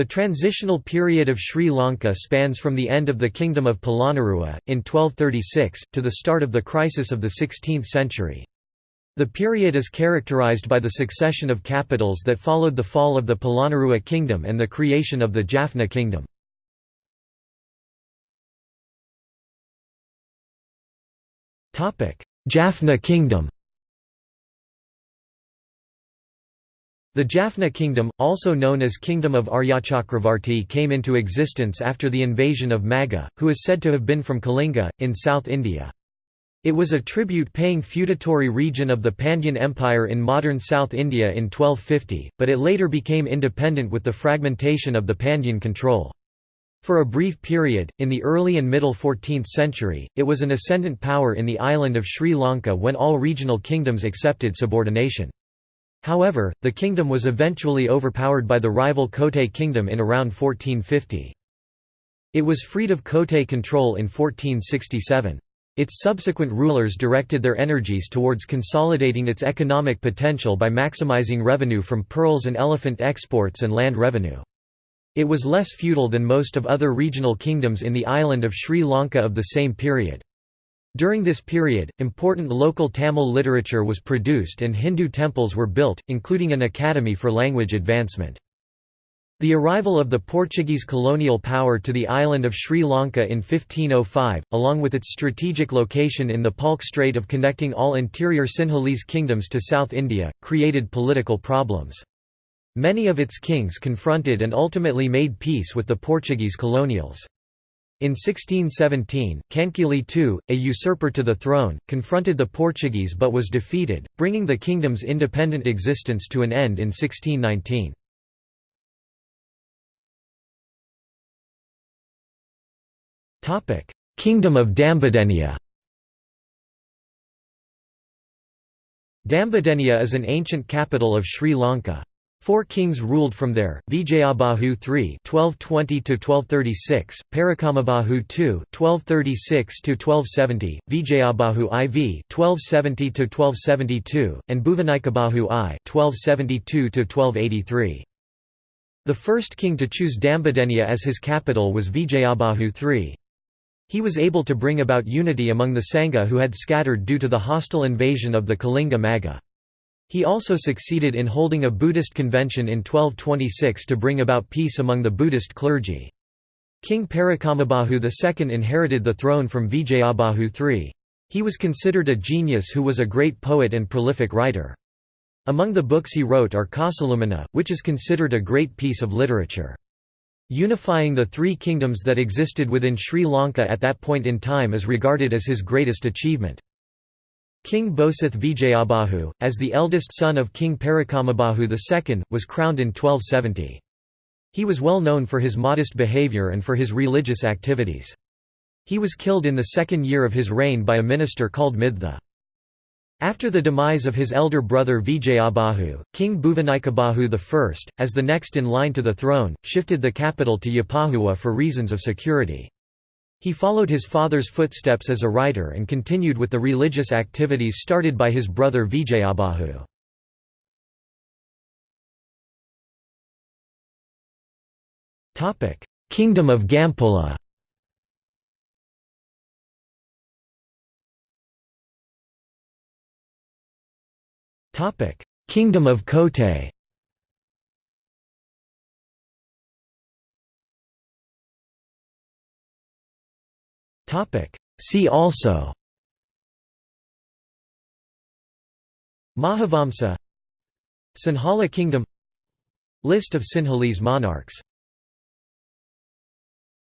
The transitional period of Sri Lanka spans from the end of the Kingdom of Polonnaruwa, in 1236, to the start of the crisis of the 16th century. The period is characterized by the succession of capitals that followed the fall of the Polonnaruwa kingdom and the creation of the Jaffna kingdom. Jaffna kingdom The Jaffna kingdom, also known as Kingdom of Aryachakravarti came into existence after the invasion of Magha, who is said to have been from Kalinga, in South India. It was a tribute-paying feudatory region of the Pandyan Empire in modern South India in 1250, but it later became independent with the fragmentation of the Pandyan control. For a brief period, in the early and middle 14th century, it was an ascendant power in the island of Sri Lanka when all regional kingdoms accepted subordination. However, the kingdom was eventually overpowered by the rival Kotte kingdom in around 1450. It was freed of Kotte control in 1467. Its subsequent rulers directed their energies towards consolidating its economic potential by maximizing revenue from pearls and elephant exports and land revenue. It was less feudal than most of other regional kingdoms in the island of Sri Lanka of the same period. During this period, important local Tamil literature was produced and Hindu temples were built, including an academy for language advancement. The arrival of the Portuguese colonial power to the island of Sri Lanka in 1505, along with its strategic location in the Palk Strait of connecting all interior Sinhalese kingdoms to South India, created political problems. Many of its kings confronted and ultimately made peace with the Portuguese colonials. In 1617, Kankili II, a usurper to the throne, confronted the Portuguese but was defeated, bringing the kingdom's independent existence to an end in 1619. Kingdom of Dambadeniya Dambadeniya is an ancient capital of Sri Lanka. Four kings ruled from there: Vijayabahu III (1220–1236), Parakramabahu II (1236–1270), Vijayabahu IV (1270–1272), and Bhuvanikabahu I (1272–1283). The first king to choose Dambadeniya as his capital was Vijayabahu III. He was able to bring about unity among the Sangha who had scattered due to the hostile invasion of the Kalinga Magha. He also succeeded in holding a Buddhist convention in 1226 to bring about peace among the Buddhist clergy. King Parakramabahu II inherited the throne from Vijayabahu III. He was considered a genius who was a great poet and prolific writer. Among the books he wrote are Kausilumina, which is considered a great piece of literature. Unifying the three kingdoms that existed within Sri Lanka at that point in time is regarded as his greatest achievement. King Bosith Vijayabahu, as the eldest son of King Parakramabahu II, was crowned in 1270. He was well known for his modest behaviour and for his religious activities. He was killed in the second year of his reign by a minister called Mitha. After the demise of his elder brother Vijayabahu, King Bhuvanikabahu I, as the next in line to the throne, shifted the capital to Yapahuwa for reasons of security. He followed his father's footsteps as a writer and continued with the religious activities started by his brother Vijayabahu. Kingdom of Gampola Kingdom of Kotte See also Mahavamsa Sinhala Kingdom List of Sinhalese monarchs